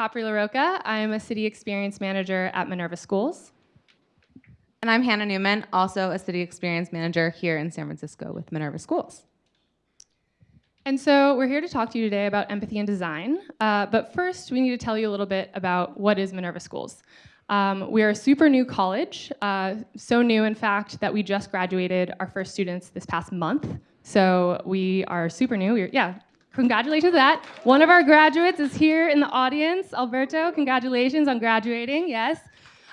Capri LaRocca. I'm a City Experience Manager at Minerva Schools. And I'm Hannah Newman, also a City Experience Manager here in San Francisco with Minerva Schools. And so we're here to talk to you today about empathy and design. Uh, but first, we need to tell you a little bit about what is Minerva Schools. Um, we are a super new college, uh, so new, in fact, that we just graduated our first students this past month. So we are super new. We're, yeah, congratulations that. One of our graduates is here in the audience. Alberto, congratulations on graduating, yes.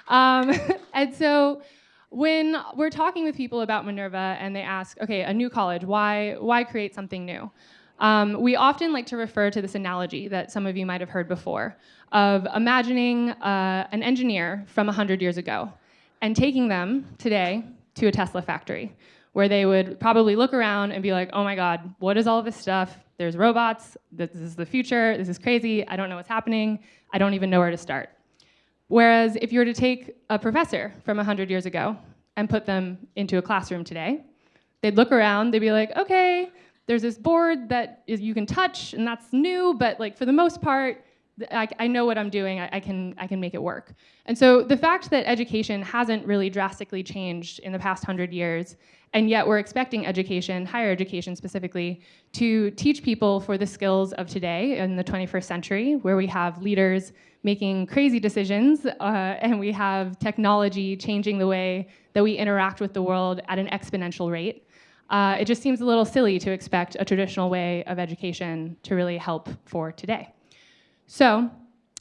Um, and so when we're talking with people about Minerva and they ask, okay, a new college, why, why create something new? Um, we often like to refer to this analogy that some of you might have heard before of imagining uh, an engineer from 100 years ago and taking them today to a Tesla factory where they would probably look around and be like, oh my God, what is all this stuff? There's robots, this is the future, this is crazy, I don't know what's happening, I don't even know where to start. Whereas if you were to take a professor from 100 years ago and put them into a classroom today, they'd look around, they'd be like, okay, there's this board that is, you can touch and that's new, but like for the most part, I, I know what I'm doing, I, I, can, I can make it work. And so the fact that education hasn't really drastically changed in the past hundred years, and yet we're expecting education, higher education specifically, to teach people for the skills of today in the 21st century, where we have leaders making crazy decisions, uh, and we have technology changing the way that we interact with the world at an exponential rate uh, it just seems a little silly to expect a traditional way of education to really help for today. So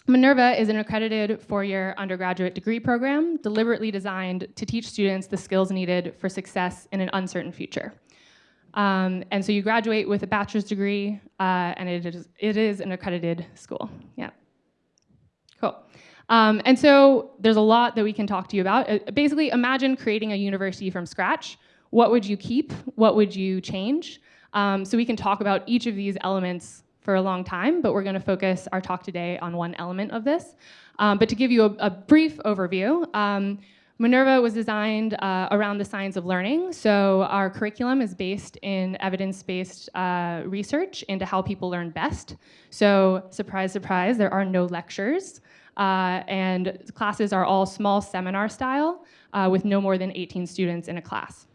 Minerva is an accredited four-year undergraduate degree program deliberately designed to teach students the skills needed for success in an uncertain future. Um, and so you graduate with a bachelor's degree, uh, and it is, it is an accredited school. Yeah. Cool. Um, and so there's a lot that we can talk to you about. Uh, basically, imagine creating a university from scratch what would you keep? What would you change? Um, so we can talk about each of these elements for a long time, but we're going to focus our talk today on one element of this. Um, but to give you a, a brief overview, um, Minerva was designed uh, around the science of learning. So our curriculum is based in evidence-based uh, research into how people learn best. So surprise, surprise, there are no lectures. Uh, and classes are all small seminar style uh, with no more than 18 students in a class.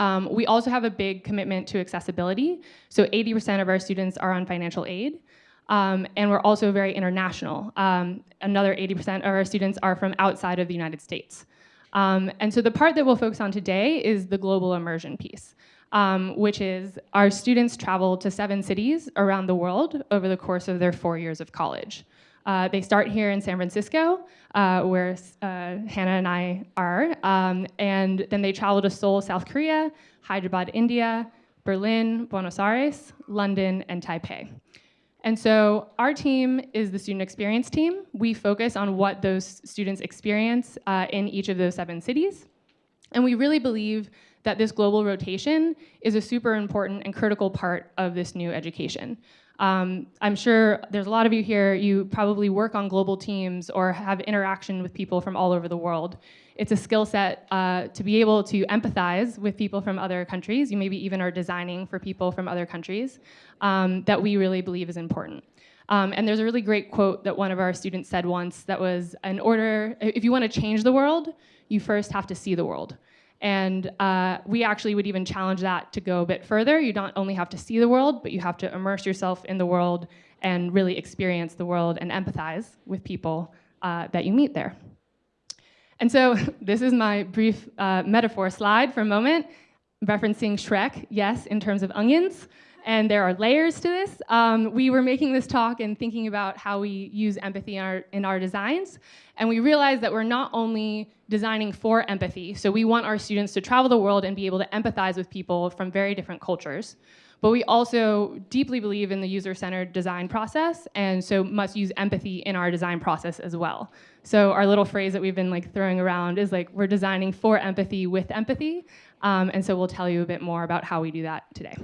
Um, we also have a big commitment to accessibility. So 80% of our students are on financial aid. Um, and we're also very international. Um, another 80% of our students are from outside of the United States. Um, and so the part that we'll focus on today is the global immersion piece, um, which is our students travel to seven cities around the world over the course of their four years of college. Uh, they start here in San Francisco, uh, where uh, Hannah and I are, um, and then they travel to Seoul, South Korea, Hyderabad, India, Berlin, Buenos Aires, London, and Taipei. And so our team is the student experience team. We focus on what those students experience uh, in each of those seven cities. And we really believe that this global rotation is a super important and critical part of this new education. Um, I'm sure there's a lot of you here, you probably work on global teams or have interaction with people from all over the world. It's a skill set uh, to be able to empathize with people from other countries. You maybe even are designing for people from other countries um, that we really believe is important. Um, and there's a really great quote that one of our students said once that was, in order, if you want to change the world, you first have to see the world. And uh, we actually would even challenge that to go a bit further. You don't only have to see the world, but you have to immerse yourself in the world and really experience the world and empathize with people uh, that you meet there. And so this is my brief uh, metaphor slide for a moment, referencing Shrek, yes, in terms of onions and there are layers to this. Um, we were making this talk and thinking about how we use empathy in our, in our designs, and we realized that we're not only designing for empathy, so we want our students to travel the world and be able to empathize with people from very different cultures, but we also deeply believe in the user-centered design process, and so must use empathy in our design process as well. So our little phrase that we've been like throwing around is like, we're designing for empathy with empathy, um, and so we'll tell you a bit more about how we do that today.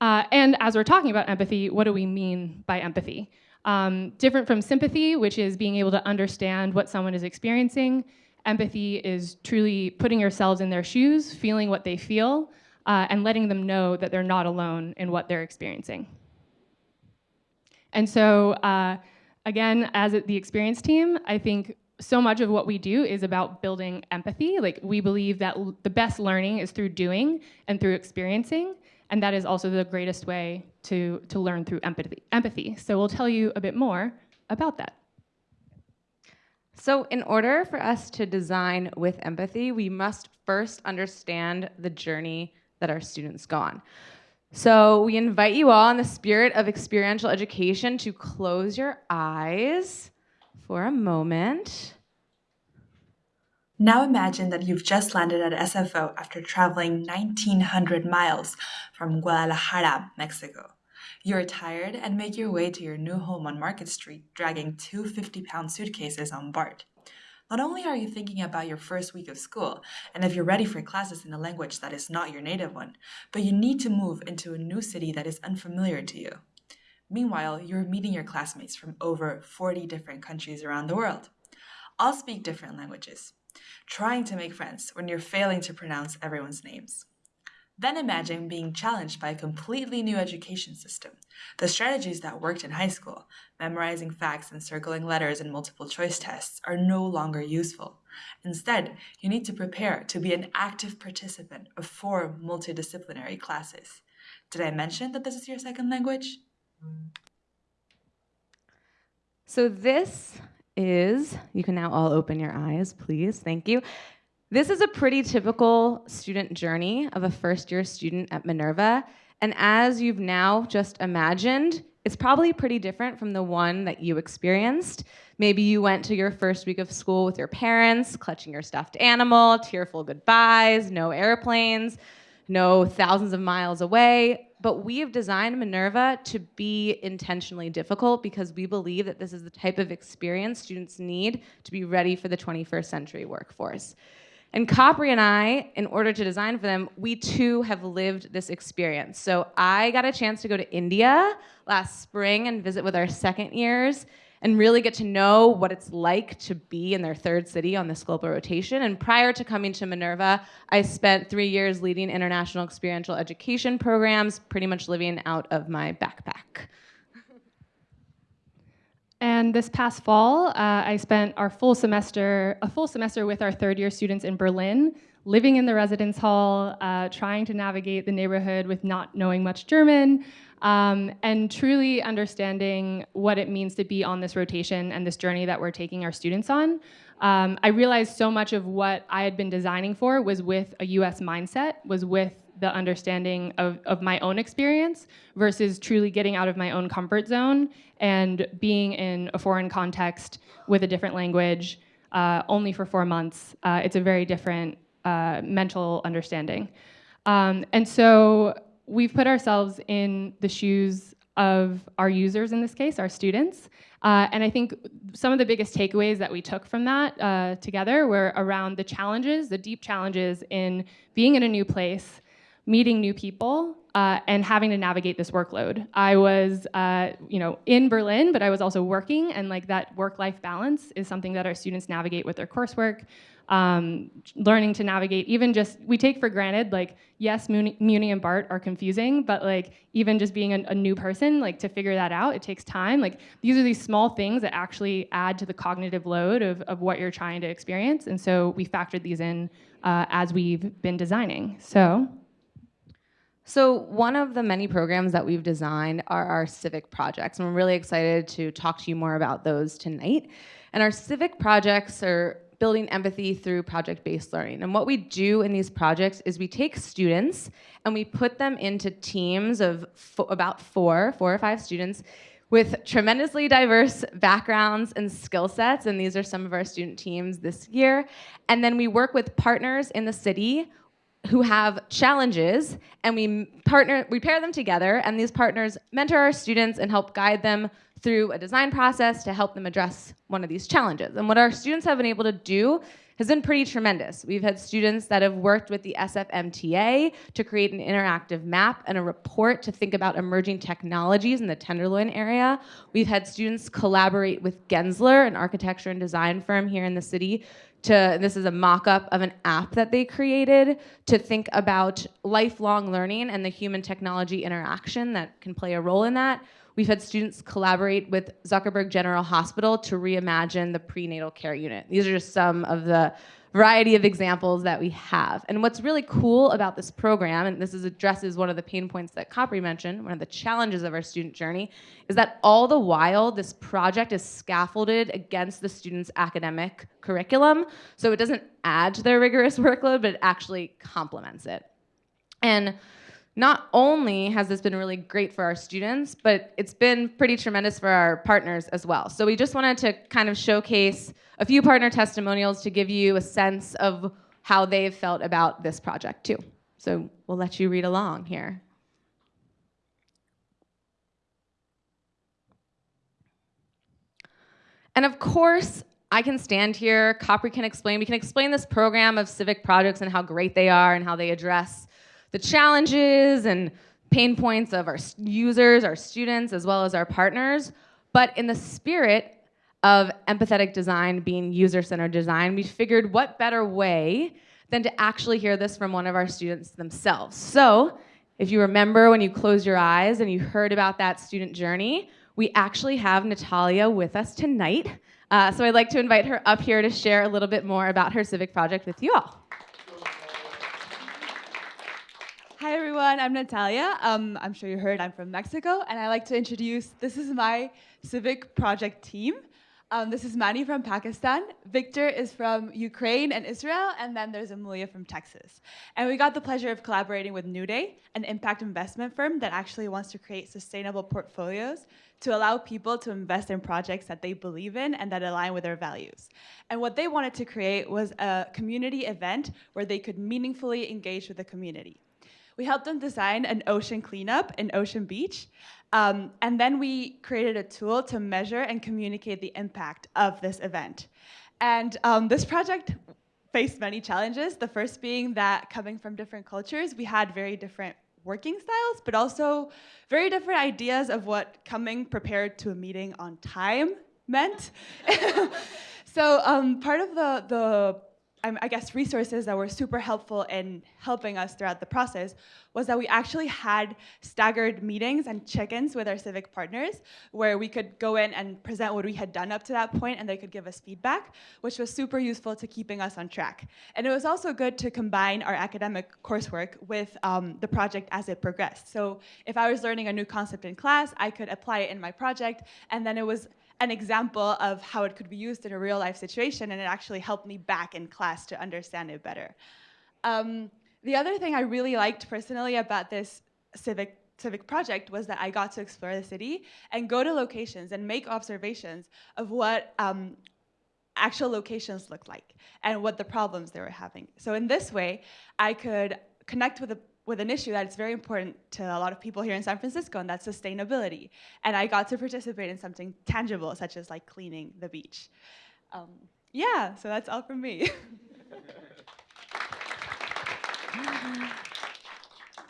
Uh, and as we're talking about empathy, what do we mean by empathy? Um, different from sympathy, which is being able to understand what someone is experiencing, empathy is truly putting yourselves in their shoes, feeling what they feel, uh, and letting them know that they're not alone in what they're experiencing. And so, uh, again, as the experience team, I think so much of what we do is about building empathy. Like we believe that the best learning is through doing and through experiencing, and that is also the greatest way to, to learn through empathy. empathy. So we'll tell you a bit more about that. So in order for us to design with empathy, we must first understand the journey that our students go on. So we invite you all in the spirit of experiential education to close your eyes for a moment. Now imagine that you've just landed at SFO after traveling 1900 miles from Guadalajara, Mexico. You're tired and make your way to your new home on Market Street, dragging two 50 pound suitcases on BART. Not only are you thinking about your first week of school and if you're ready for classes in a language that is not your native one, but you need to move into a new city that is unfamiliar to you. Meanwhile, you're meeting your classmates from over 40 different countries around the world. All speak different languages, trying to make friends when you're failing to pronounce everyone's names. Then imagine being challenged by a completely new education system. The strategies that worked in high school, memorizing facts and circling letters in multiple choice tests, are no longer useful. Instead, you need to prepare to be an active participant of four multidisciplinary classes. Did I mention that this is your second language? So this is, you can now all open your eyes, please, thank you. This is a pretty typical student journey of a first year student at Minerva. And as you've now just imagined, it's probably pretty different from the one that you experienced. Maybe you went to your first week of school with your parents, clutching your stuffed animal, tearful goodbyes, no airplanes, no thousands of miles away. But we have designed Minerva to be intentionally difficult because we believe that this is the type of experience students need to be ready for the 21st century workforce. And Capri and I, in order to design for them, we too have lived this experience. So I got a chance to go to India last spring and visit with our second years and really get to know what it's like to be in their third city on this global rotation. And prior to coming to Minerva, I spent three years leading international experiential education programs, pretty much living out of my backpack. And this past fall, uh, I spent our full semester, a full semester with our third year students in Berlin, living in the residence hall, uh, trying to navigate the neighborhood with not knowing much German, um, and truly understanding what it means to be on this rotation and this journey that we're taking our students on. Um, I realized so much of what I had been designing for was with a US mindset, was with the understanding of, of my own experience versus truly getting out of my own comfort zone and being in a foreign context with a different language uh, only for four months. Uh, it's a very different uh, mental understanding. Um, and so we've put ourselves in the shoes of our users in this case, our students. Uh, and I think some of the biggest takeaways that we took from that uh, together were around the challenges, the deep challenges in being in a new place, meeting new people uh, and having to navigate this workload. I was, uh, you know, in Berlin, but I was also working, and like that work-life balance is something that our students navigate with their coursework. Um, learning to navigate, even just we take for granted, like yes, Muni, Muni and BART are confusing, but like even just being a, a new person, like to figure that out, it takes time. Like these are these small things that actually add to the cognitive load of, of what you're trying to experience, and so we factored these in uh, as we've been designing. So. So one of the many programs that we've designed are our civic projects, and we're really excited to talk to you more about those tonight. And our civic projects are building empathy through project-based learning. And what we do in these projects is we take students and we put them into teams of about four, four or five students with tremendously diverse backgrounds and skill sets, and these are some of our student teams this year. And then we work with partners in the city who have challenges and we partner we pair them together and these partners mentor our students and help guide them through a design process to help them address one of these challenges and what our students have been able to do has been pretty tremendous. We've had students that have worked with the SFMTA to create an interactive map and a report to think about emerging technologies in the Tenderloin area. We've had students collaborate with Gensler, an architecture and design firm here in the city, to this is a mock-up of an app that they created to think about lifelong learning and the human technology interaction that can play a role in that. We've had students collaborate with Zuckerberg General Hospital to reimagine the prenatal care unit. These are just some of the variety of examples that we have. And what's really cool about this program, and this is addresses one of the pain points that Capri mentioned, one of the challenges of our student journey, is that all the while this project is scaffolded against the students' academic curriculum. So it doesn't add to their rigorous workload, but it actually complements it. And not only has this been really great for our students, but it's been pretty tremendous for our partners as well. So we just wanted to kind of showcase a few partner testimonials to give you a sense of how they've felt about this project too. So we'll let you read along here. And of course, I can stand here, Capri can explain, we can explain this program of civic projects and how great they are and how they address the challenges and pain points of our users, our students, as well as our partners. But in the spirit of empathetic design being user-centered design, we figured what better way than to actually hear this from one of our students themselves. So if you remember when you closed your eyes and you heard about that student journey, we actually have Natalia with us tonight. Uh, so I'd like to invite her up here to share a little bit more about her civic project with you all. Hi everyone, I'm Natalia. Um, I'm sure you heard I'm from Mexico, and I like to introduce, this is my civic project team. Um, this is Mani from Pakistan, Victor is from Ukraine and Israel, and then there's Amelia from Texas. And we got the pleasure of collaborating with NewDay, an impact investment firm that actually wants to create sustainable portfolios to allow people to invest in projects that they believe in and that align with their values. And what they wanted to create was a community event where they could meaningfully engage with the community. We helped them design an ocean cleanup in Ocean Beach. Um, and then we created a tool to measure and communicate the impact of this event. And um, this project faced many challenges. The first being that coming from different cultures, we had very different working styles, but also very different ideas of what coming prepared to a meeting on time meant. so um, part of the, the I guess, resources that were super helpful in helping us throughout the process was that we actually had staggered meetings and check-ins with our civic partners where we could go in and present what we had done up to that point and they could give us feedback, which was super useful to keeping us on track. And it was also good to combine our academic coursework with um, the project as it progressed. So if I was learning a new concept in class, I could apply it in my project, and then it was an example of how it could be used in a real life situation and it actually helped me back in class to understand it better. Um, the other thing I really liked personally about this civic civic project was that I got to explore the city and go to locations and make observations of what um, actual locations look like and what the problems they were having. So in this way, I could connect with the with an issue that's very important to a lot of people here in San Francisco, and that's sustainability. And I got to participate in something tangible, such as like cleaning the beach. Um, yeah, so that's all from me.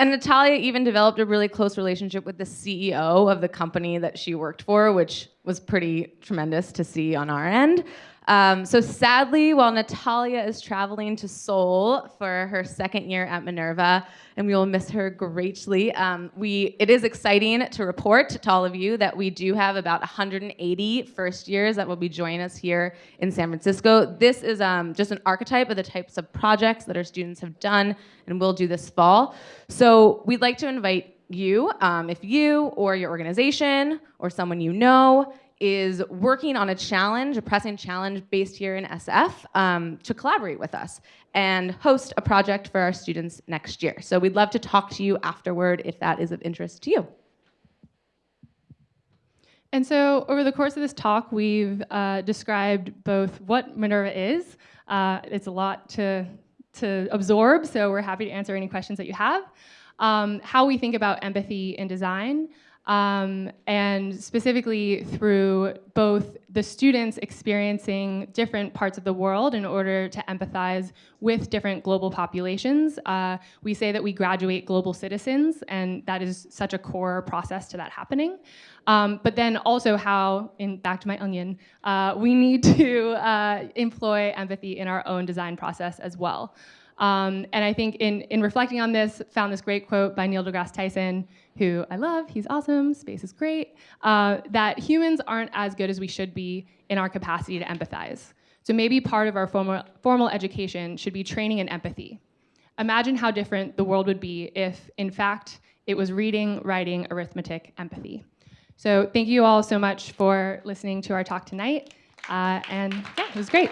And Natalia even developed a really close relationship with the CEO of the company that she worked for, which was pretty tremendous to see on our end. Um, so sadly, while Natalia is traveling to Seoul for her second year at Minerva, and we will miss her greatly, um, we, it is exciting to report to all of you that we do have about 180 first years that will be joining us here in San Francisco. This is um, just an archetype of the types of projects that our students have done and will do this fall. So we'd like to invite you, um, if you or your organization or someone you know is working on a challenge, a pressing challenge based here in SF, um, to collaborate with us and host a project for our students next year. So we'd love to talk to you afterward if that is of interest to you. And so over the course of this talk, we've uh, described both what Minerva is. Uh, it's a lot to, to absorb, so we're happy to answer any questions that you have. Um, how we think about empathy in design, um, and specifically through both the students experiencing different parts of the world in order to empathize with different global populations. Uh, we say that we graduate global citizens, and that is such a core process to that happening. Um, but then also how, in back to my onion, uh, we need to uh, employ empathy in our own design process as well. Um, and I think in, in reflecting on this, found this great quote by Neil deGrasse Tyson, who I love, he's awesome, space is great, uh, that humans aren't as good as we should be in our capacity to empathize. So maybe part of our formal, formal education should be training in empathy. Imagine how different the world would be if, in fact, it was reading, writing, arithmetic, empathy. So thank you all so much for listening to our talk tonight. Uh, and yeah, it was great.